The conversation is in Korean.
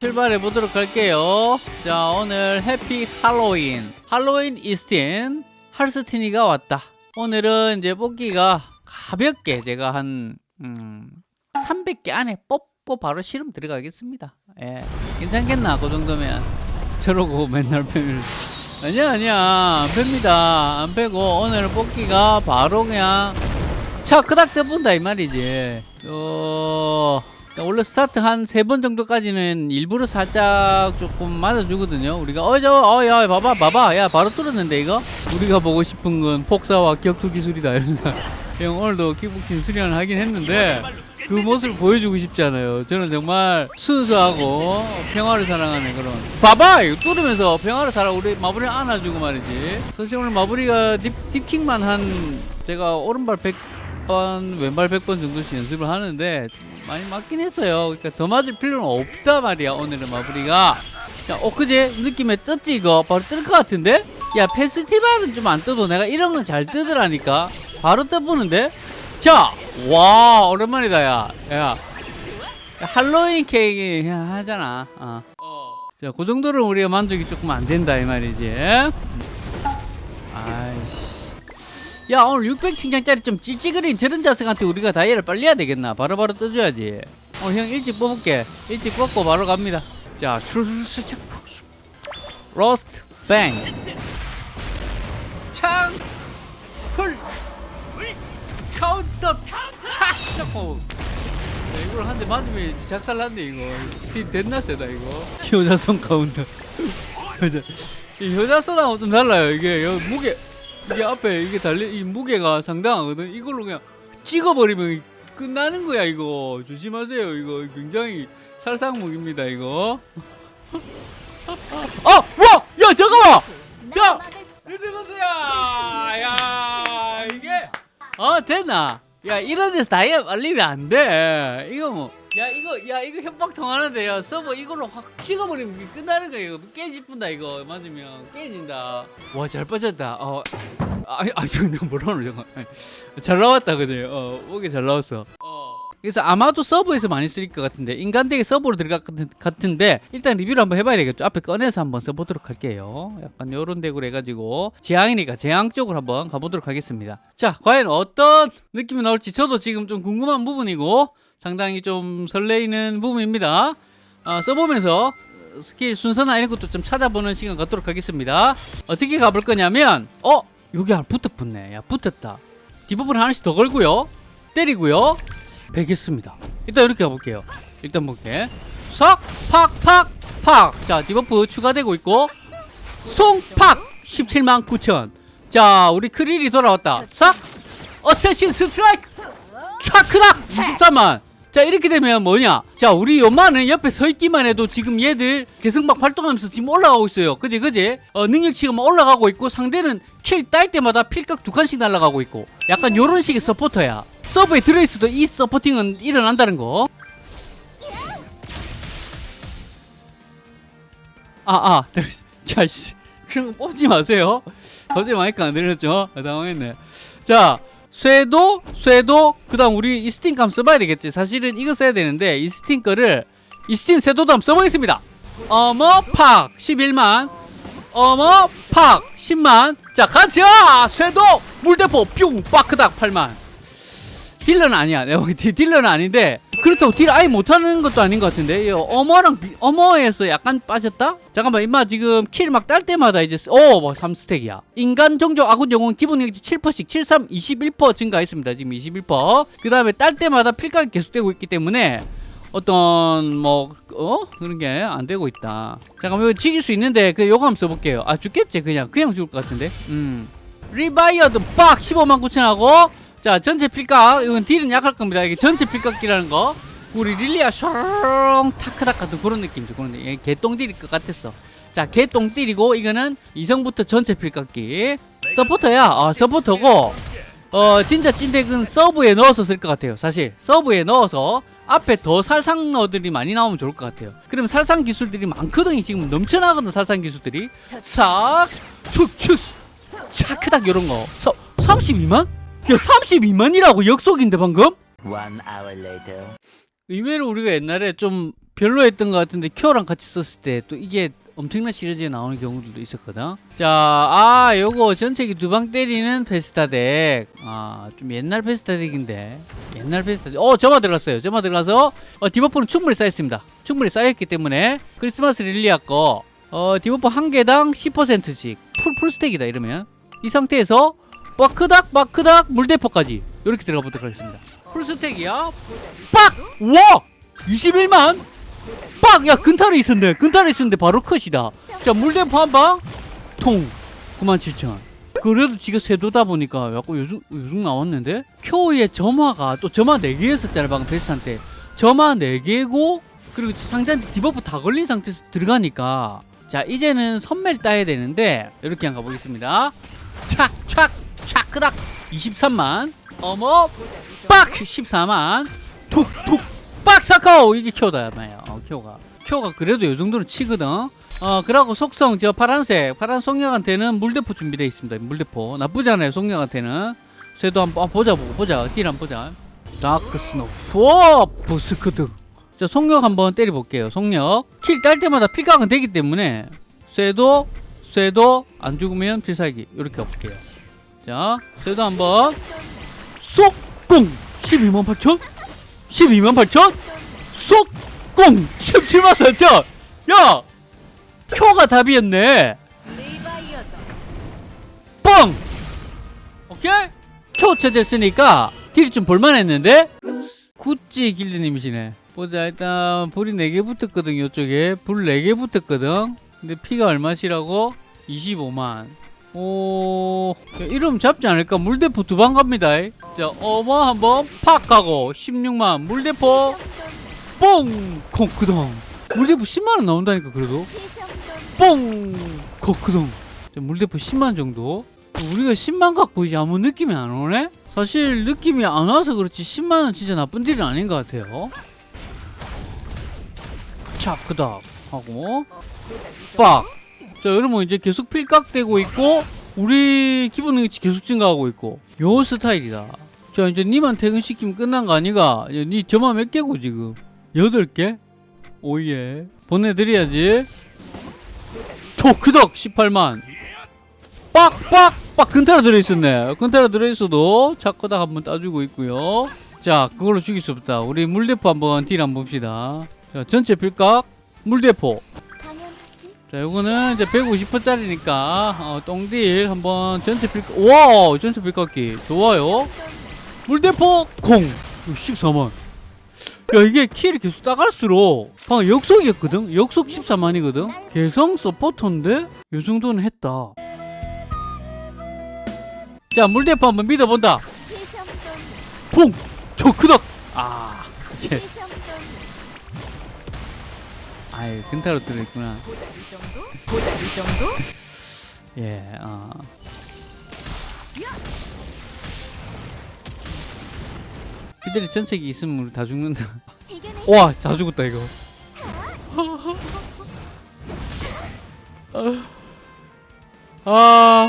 출발해 보도록 할게요. 자, 오늘 happy Halloween. 할로윈 이스틴 할스티니가 왔다. 오늘은 이제 뽑기가 가볍게 제가 한, 음, 300개 안에 뽑고 바로 실험 들어가겠습니다. 예. 괜찮겠나? 그 정도면. 저러고 맨날 패면. 아니야, 아니야. 안 팹니다. 안 빼고 오늘 뽑기가 바로 그냥 차 그닥 떠본다 이 말이지. 어... 원래 스타트 한 세 번 정도까지는 일부러 살짝 조금 맞아주거든요. 우리가 어저 어야 봐봐 봐봐 야 바로 뚫었는데 이거 우리가 보고 싶은 건 폭사와 격투 기술이다 이러면서 형 오늘도 킥복싱 수련을 하긴 했는데 그 모습을 보여주고 싶지 않아요. 저는 정말 순수하고 평화를 사랑하는 그런 봐봐 이거 뚫으면서 평화를 살아 우리 마무리를 안아주고 말이지. 사실 오늘 마무리가 딥, 딥킥만 한 제가 오른발 100 번 왼발 100번 정도씩 연습을 하는데 많이 맞긴 했어요. 그러니까 더 맞을 필요는 없다 말이야. 오늘은 마무리가. 자, 엊그제 느낌에 떴지 이거? 바로 뜰 것 같은데? 야, 페스티벌은 좀 안 떠도 내가 이런 건 잘 뜨더라니까. 바로 떠보는데? 자, 와, 오랜만이다, 야. 야. 할로윈 케이크 야, 하잖아. 어. 자, 그 정도로 우리가 만족이 조금 안 된다, 이 말이지. 야 오늘 600칭장짜리 좀 찌찌그린 저런 자석한테 우리가 다이얼을 빨리 해야 되겠나? 바로 바로 떠줘야지. 어 형 일찍 뽑을게. 일찍 뽑고 바로 갑니다. 자 슈슈슈 로스트 뱅. 창 풀. 카운터. 차샤고 이걸 한 대 맞으면 작살났네 이거. 디 됐나 세다 이거. 효자손 카운터. 효자. 이 효자손하고 좀 달라요. 이게 무게 이게 앞에 이게 달리 이 무게가 상당하거든. 이걸로 그냥 찍어버리면 끝나는 거야 이거. 조심하세요. 이거 굉장히 살상무기입니다 이거. 아, 와, 야 잠깐만. 야, 이들보세요. 야, 이게 어 됐나? 야 이런 데서 다이아 말리면 안 돼. 이거 뭐. 야 이거 야 이거 협박 통하는데 야 서버 이걸로 확 찍어버리면 끝나는 이거. 깨집분다 이거. 맞으면 깨진다. 와 잘 빠졌다. 어. 아니 아니 저 내가 뭐라노 잠깐 잘 나왔다 그지? 어 오게 잘 나왔어. 어 그래서 아마도 서버에서 많이 쓸것 같은데 인간덱에 서버로 들어갈 것 같은- 같은데 일단 리뷰를 한번 해봐야 되겠죠. 앞에 꺼내서 한번 써보도록 할게요. 약간 요런 덱으로 해가지고 재앙이니까 재앙 쪽으로 한번 가보도록 하겠습니다. 자 과연 어떤 느낌이 나올지 저도 지금 좀 궁금한 부분이고 상당히 좀 설레이는 부분입니다. 아, 써보면서 스킬 순서나 이런 것도 좀 찾아보는 시간 갖도록 하겠습니다. 어떻게 가볼 거냐면 어? 여기 붙어 붙네. 야 붙었다. 뒷부분 하나씩 더 걸고요. 때리고요 베겠습니다. 일단 이렇게 가볼게요. 일단 볼게. 석 팍 팍 팍 자 debuff 추가되고 있고. 송 팍! 17만 9천. 자 우리 크릴이 돌아왔다. 싹 assassin strike! 촥크닥! 23만 자 이렇게 되면 뭐냐? 자 우리 요만은 옆에 서 있기만 해도 지금 얘들 개성막 활동하면서 지금 올라가고 있어요. 그지 그지? 어, 능력치가 막 올라가고 있고 상대는 킬 딸 때마다 필각 두 칸씩 날아가고 있고. 약간 요런 식의 서포터야. 서브에 들어있어도 이 서포팅은 일어난다는 거. 아아 야씨. 그런 거 뽑지 마세요. 갑자기 마이크 안 들렸죠? 아, 당황했네. 자 쇠도 쇠도 그 다음 우리 이스틴 감 써봐야 되겠지. 사실은 이거 써야 되는데 이스틴 거를 이스틴 쇠도도 한번 써보겠습니다. 어머 팍! 11만. 어머 팍! 10만. 자 가자 쇠도 물대포 뿅! 빠크닥 8만 딜러는 아니야. 딜러는 아닌데 그렇다고 딜 아예 못하는 것도 아닌 것 같은데. 이 어머랑 비- 어머에서 약간 빠졌다? 잠깐만 임마 지금 킬 막 딸 때마다 이제 오뭐 3스택이야. 인간 종족 아군 영웅 기본 능력치 7%씩 73 21% 증가했습니다. 지금 21%그 다음에 딸 때마다 필각이 계속되고 있기 때문에 어떤 뭐 어? 그런 게 안 되고 있다. 잠깐만 이거 죽일 수 있는데 그 요거 한번 써볼게요. 아 죽겠지? 그냥 그냥 죽을 것 같은데. 음. 리바이어드 빡! 15만 9천 하고 자 전체 필각. 이건 딜은 약할 겁니다. 이게 전체 필각기라는 거. 우리 릴리아 샤롱 타크닥 같은 그런 느낌이죠 그런 느낌 개똥 딜일 것 같았어. 자 개똥 딜이고 이거는 이성부터 전체 필각기. 서포터야. 아 서포터고 어 진짜 찐덱은 서브에 넣어서 쓸 것 같아요. 사실 서브에 넣어서 앞에 더 살상어들이 많이 나오면 좋을 것 같아요. 그럼 살상 기술들이 많거든 지금 넘쳐나거든 살상 기술들이. 싹 축축 차크닥 이런 거. 서, 32만? 야 32만이라고 역속인데 방금? One hour later. 의외로 우리가 옛날에 좀 별로였던 것 같은데 큐어랑 같이 썼을 때 또 이게 엄청난 시리즈에 나오는 경우들도 있었거든. 자, 아, 요거 전체기 두 방 때리는 페스타 덱. 아, 좀 옛날 페스타 덱인데. 옛날 페스타 덱. 어, 점화 들어갔어요. 점화 들어가서, 어, debuff는 충분히 쌓였습니다. 충분히 쌓였기 때문에, 크리스마스 릴리아 거, 어, debuff 한 개당 10%씩. 풀, full stack이다, 이러면. 이 상태에서, 마크닥, 마크닥, 물대포까지. 이렇게 들어가 보도록 하겠습니다. full stack이야. 빡! 와! 21만? 빡! 야, 근탈이 있었네. 근탈이 있었는데 바로 컷이다. 자, 물대포 한 방. 통. 97,000. 그래도 지가 세도다 보니까 약간 요즘, 요즘 나왔는데? 큐어의 점화가 또 점화 4개였었잖아, 방금 베스트한테. 점화 4개고, 그리고 상대한테 debuff 다 걸린 상태에서 들어가니까. 자, 이제는 선멸 따야 되는데, 이렇게 한번 가보겠습니다. 착, 착, 착, 그닥. 23만. 어머, 빡! 14만. 툭, 툭. 빡! 사카오! 이게 말이야. 어, 큐어가. 큐어가 그래도 요 정도는 치거든. 어, 그러고 속성, 저 파란색. 파란 속력한테는 물대포 준비되어 있습니다. 물대포. 나쁘지 않아요, 속력한테는. 쇠도 한번 아, 보자, 보고 보자. 딜 한번 보자. dark snow. 푸어! 부스크드. 자, 속력 한번 때려볼게요. 속력. 킬 딸 때마다 필각은 되기 때문에, 쇠도, 쇠도, 안 죽으면 필살기. 이렇게 가볼게요. 자, 쇠도 한번. 쏙! 꽁! 12만 8천? 12만 8천? 쏙! 꽁! 17만 4천! 야! 큐가 답이었네! 뻥! 오케이? 큐 찾았으니까 딜이 좀 볼만했는데? 구찌 길드님이시네. 보자, 일단 불이 4개 붙었거든, 이쪽에. 불 4개 붙었거든. 근데 피가 얼마시라고? 25만. 오, 야, 이러면 잡지 않을까? 물대포 두 방 갑니다. 자, 어머 한번 팍 가고 16만 물대포 뽕! 코크동 물대포 10만원 나온다니까 그래도 뽕! 코크동 자, 물대포 10만 정도 우리가 10만 갖고 이제 아무 느낌이 안 오네? 사실 느낌이 안 와서 그렇지 10만원 진짜 나쁜 딜은 아닌 것 같아요 자 그닥 하고 빡! 자 여러분 이제 계속 필각되고 있고 우리 기본 능력치 계속 증가하고 있고 요 스타일이다. 자 이제 니만 퇴근시키면 끝난 거 아니가? 야, 니 점화 몇 개고 지금? 여덟 개? 오예. 보내드려야지. 초크덕! 18만. 빡빡 빡! 근타라 들어있었네. 근타라 들어있어도 차크닥 한번 따주고 있고요. 자 그걸로 죽일 수 없다. 우리 물대포 한번 딜 한번 봅시다. 자 전체 필각 물대포. 자, 요거는 이제 150%짜리니까 어, 똥딜 한번 전체 필 와, 전체 필깎기 좋아요. 물대포 콩 14만. 야, 이게 킬이 계속 따갈수록 방금 역속이었거든. 역속 14만이거든. 개성 서포터인데 요 정도는 했다. 자, 물대포 한번 믿어본다. 퐁, 저 크다. 아, 예. 아유, 근타로 들어있구나. 보다 이 정도? 보다 이 정도? 예, 어. 피들이 전책이 있으면 우리 다 죽는다. 와, 다 죽었다 이거. 아,